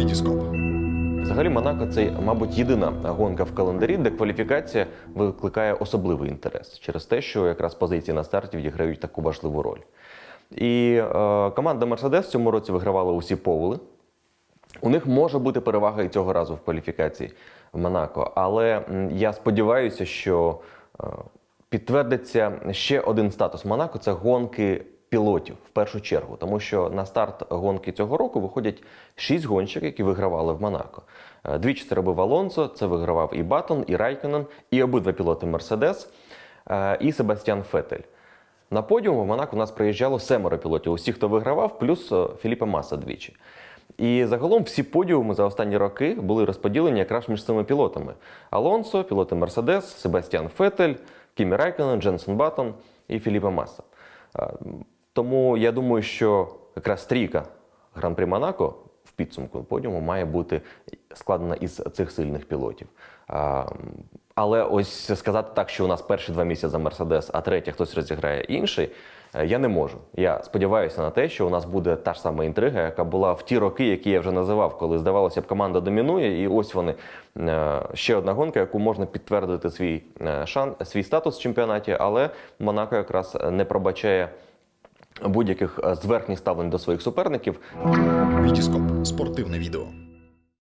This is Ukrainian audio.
Вітіскоп. Взагалі, Монако це, мабуть, єдина гонка в календарі, де кваліфікація викликає особливий інтерес через те, що якраз позиції на старті відіграють таку важливу роль. І е, команда Мерседес в цьому році вигравала усі повели. У них може бути перевага і цього разу в кваліфікації в Монако. Але я сподіваюся, що е, підтвердиться ще один статус Монако це гонки пілотів в першу чергу. Тому що на старт гонки цього року виходять шість гонщиків, які вигравали в Монако. Е, Двічі це робив Алонсо, це вигравав і Баттон, і Райконен, і обидва пілоти Мерседес, е, і Себастьян Фетель. На подіум в Монако у нас приїжджало семеро пілотів. Усі, хто вигравав, плюс е, Філіппе Маса двічі. І загалом всі подіуми за останні роки були розподілені якраз між цими пілотами: Алонсо, пілоти Мерседес, Себастьян Фетель, Кімі Райконен, Дженсен Баттон і Феліпе Маса. Тому я думаю, що якраз трійка Гран-при Монако в підсумку подіуму має бути складена із цих сильних пілотів. Але ось сказати так, що у нас перші два місця за Мерседес, а третє хтось розіграє інший. е, Я не можу. Я сподіваюся на те, що у нас буде та ж сама інтрига, яка була в ті роки, які я вже називав, коли здавалося б, команда домінує, і ось вони е, ще одна гонка, яку можна підтвердити свій е, шан, свій статус в чемпіонаті, але Монако якраз не пробачає будь-яких е, зверхніх ставлень до своїх суперників. Вітіскоп спортивне відео.